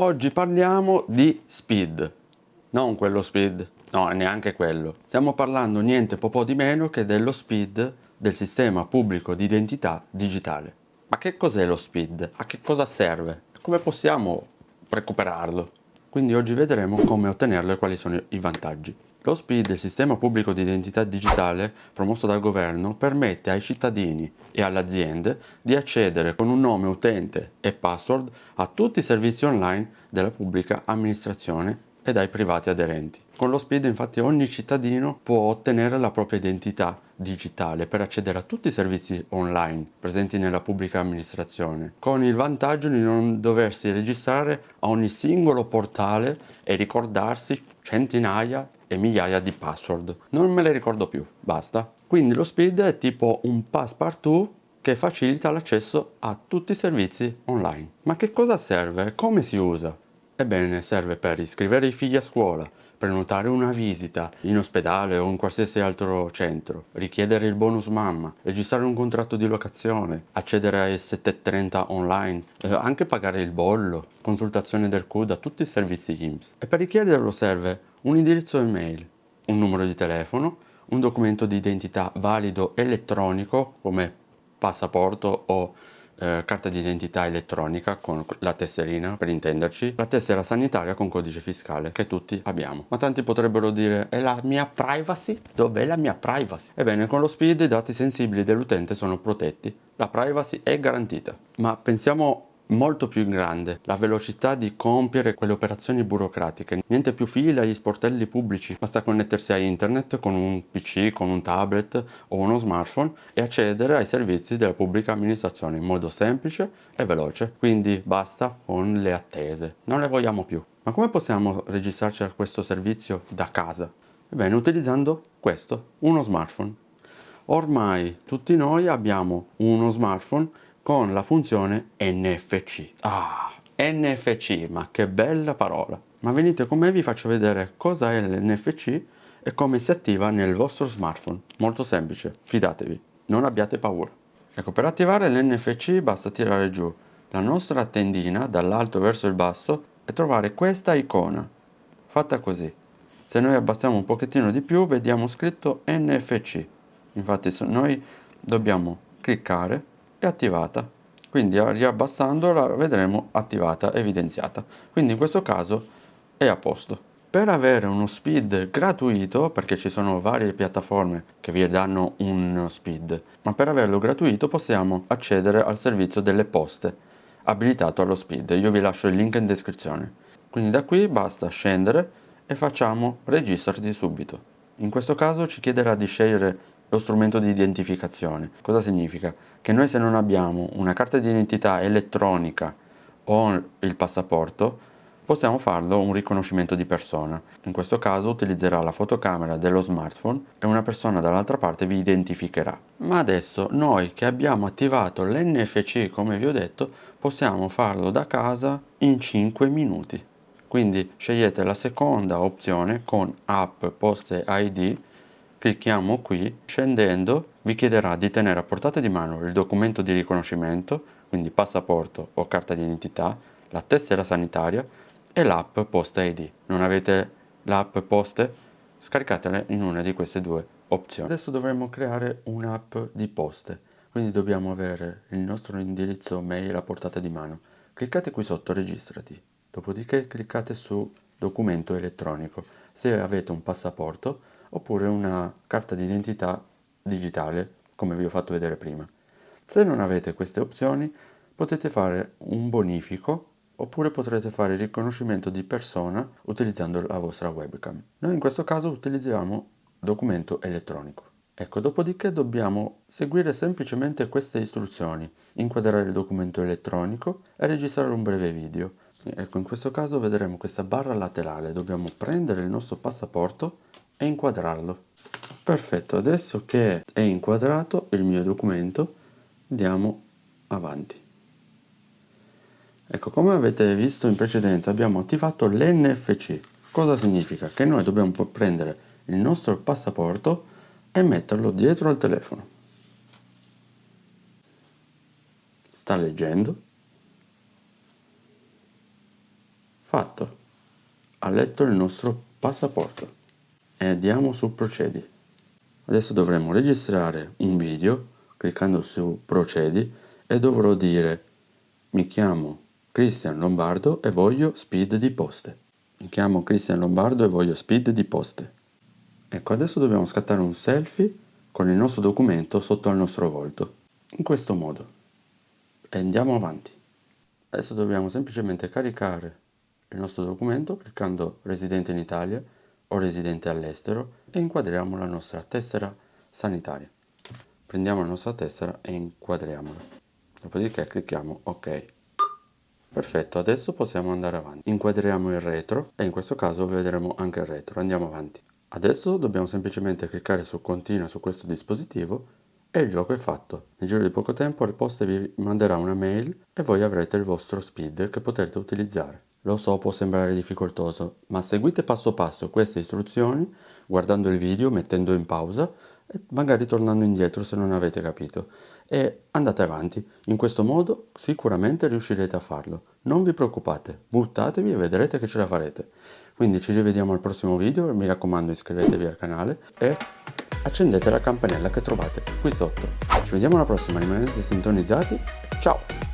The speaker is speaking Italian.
Oggi parliamo di speed, non quello speed, no neanche quello. Stiamo parlando niente po' di meno che dello speed del sistema pubblico di identità digitale. Ma che cos'è lo speed? A che cosa serve? Come possiamo recuperarlo? Quindi oggi vedremo come ottenerlo e quali sono i vantaggi. Lo SPID, il sistema pubblico di identità digitale promosso dal governo, permette ai cittadini e alle aziende di accedere con un nome utente e password a tutti i servizi online della pubblica amministrazione e dai privati aderenti. Con lo SPID infatti ogni cittadino può ottenere la propria identità digitale per accedere a tutti i servizi online presenti nella pubblica amministrazione, con il vantaggio di non doversi registrare a ogni singolo portale e ricordarsi centinaia e migliaia di password. Non me le ricordo più, basta. Quindi lo speed è tipo un passepartout che facilita l'accesso a tutti i servizi online. Ma che cosa serve? Come si usa? Ebbene, serve per iscrivere i figli a scuola, prenotare una visita in ospedale o in qualsiasi altro centro, richiedere il bonus mamma, registrare un contratto di locazione, accedere ai 730 online, eh, anche pagare il bollo, consultazione del CUD a tutti i servizi IMSS. E per richiederlo serve un indirizzo email, un numero di telefono, un documento di identità valido elettronico come passaporto o eh, carta di identità elettronica con la tesserina per intenderci, la tessera sanitaria con codice fiscale che tutti abbiamo. Ma tanti potrebbero dire è la mia privacy? Dov'è la mia privacy? Ebbene con lo SPID i dati sensibili dell'utente sono protetti, la privacy è garantita. Ma pensiamo molto più grande la velocità di compiere quelle operazioni burocratiche. Niente più fila agli sportelli pubblici basta connettersi a internet con un pc con un tablet o uno smartphone e accedere ai servizi della pubblica amministrazione in modo semplice e veloce. Quindi basta con le attese non le vogliamo più. Ma come possiamo registrarci a questo servizio da casa? Ebbene utilizzando questo uno smartphone. Ormai tutti noi abbiamo uno smartphone con la funzione NFC. Ah, NFC, ma che bella parola! Ma venite con me vi faccio vedere cosa è l'NFC e come si attiva nel vostro smartphone. Molto semplice, fidatevi, non abbiate paura. Ecco, per attivare l'NFC basta tirare giù la nostra tendina dall'alto verso il basso e trovare questa icona, fatta così. Se noi abbassiamo un pochettino di più vediamo scritto NFC. Infatti noi dobbiamo cliccare è attivata. Quindi riabbassandola vedremo attivata evidenziata. Quindi in questo caso è a posto. Per avere uno speed gratuito perché ci sono varie piattaforme che vi danno un speed ma per averlo gratuito possiamo accedere al servizio delle poste abilitato allo speed. Io vi lascio il link in descrizione. Quindi da qui basta scendere e facciamo registrati subito. In questo caso ci chiederà di scegliere lo strumento di identificazione. Cosa significa? Che noi se non abbiamo una carta di identità elettronica o il passaporto, possiamo farlo un riconoscimento di persona. In questo caso utilizzerà la fotocamera dello smartphone e una persona dall'altra parte vi identificherà. Ma adesso noi che abbiamo attivato l'NFC come vi ho detto, possiamo farlo da casa in 5 minuti. Quindi scegliete la seconda opzione con app poste ID Clicchiamo qui, scendendo vi chiederà di tenere a portata di mano il documento di riconoscimento, quindi passaporto o carta di identità, la tessera sanitaria e l'app Posta ID. Non avete l'app Poste? Scaricatela in una di queste due opzioni. Adesso dovremo creare un'app di poste, quindi dobbiamo avere il nostro indirizzo mail a portata di mano. Cliccate qui sotto registrati, dopodiché cliccate su documento elettronico. Se avete un passaporto oppure una carta d'identità digitale come vi ho fatto vedere prima. Se non avete queste opzioni potete fare un bonifico oppure potrete fare il riconoscimento di persona utilizzando la vostra webcam. Noi in questo caso utilizziamo documento elettronico. Ecco, dopodiché dobbiamo seguire semplicemente queste istruzioni, inquadrare il documento elettronico e registrare un breve video. Ecco, in questo caso vedremo questa barra laterale, dobbiamo prendere il nostro passaporto e inquadrarlo. Perfetto, adesso che è inquadrato il mio documento, andiamo avanti. Ecco, come avete visto in precedenza abbiamo attivato l'NFC. Cosa significa? Che noi dobbiamo prendere il nostro passaporto e metterlo dietro al telefono. Sta leggendo. Fatto. Ha letto il nostro passaporto. E andiamo su procedi. Adesso dovremo registrare un video cliccando su procedi e dovrò dire mi chiamo Cristian Lombardo e voglio speed di poste. Mi chiamo Cristian Lombardo e voglio speed di poste. Ecco, adesso dobbiamo scattare un selfie con il nostro documento sotto al nostro volto. In questo modo. E andiamo avanti. Adesso dobbiamo semplicemente caricare il nostro documento cliccando residente in Italia o residente all'estero e inquadriamo la nostra tessera sanitaria. Prendiamo la nostra tessera e inquadriamola. Dopodiché clicchiamo OK. Perfetto, adesso possiamo andare avanti. Inquadriamo il retro e in questo caso vedremo anche il retro. Andiamo avanti. Adesso dobbiamo semplicemente cliccare su continua su questo dispositivo e il gioco è fatto. Nel giro di poco tempo il poste vi manderà una mail e voi avrete il vostro speed che potrete utilizzare. Lo so può sembrare difficoltoso, ma seguite passo passo queste istruzioni guardando il video, mettendo in pausa e magari tornando indietro se non avete capito. E andate avanti, in questo modo sicuramente riuscirete a farlo. Non vi preoccupate, buttatevi e vedrete che ce la farete. Quindi ci rivediamo al prossimo video, mi raccomando iscrivetevi al canale e accendete la campanella che trovate qui sotto. Ci vediamo alla prossima, rimanete sintonizzati, ciao!